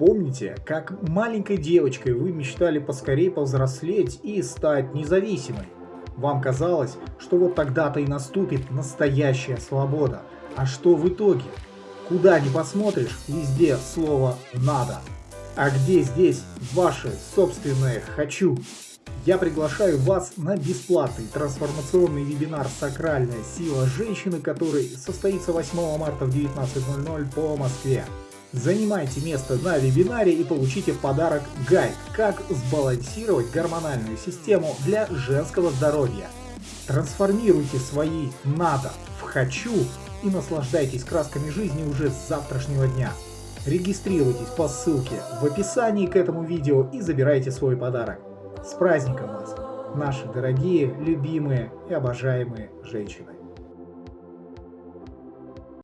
Помните, как маленькой девочкой вы мечтали поскорее повзрослеть и стать независимой? Вам казалось, что вот тогда-то и наступит настоящая свобода. А что в итоге? Куда ни посмотришь, везде слово «надо». А где здесь ваше собственное «хочу»? Я приглашаю вас на бесплатный трансформационный вебинар «Сакральная сила женщины», который состоится 8 марта в 19.00 по Москве. Занимайте место на вебинаре и получите в подарок гайд «Как сбалансировать гормональную систему для женского здоровья». Трансформируйте свои «надо» в «хочу» и наслаждайтесь красками жизни уже с завтрашнего дня. Регистрируйтесь по ссылке в описании к этому видео и забирайте свой подарок. С праздником вас, наши дорогие, любимые и обожаемые женщины!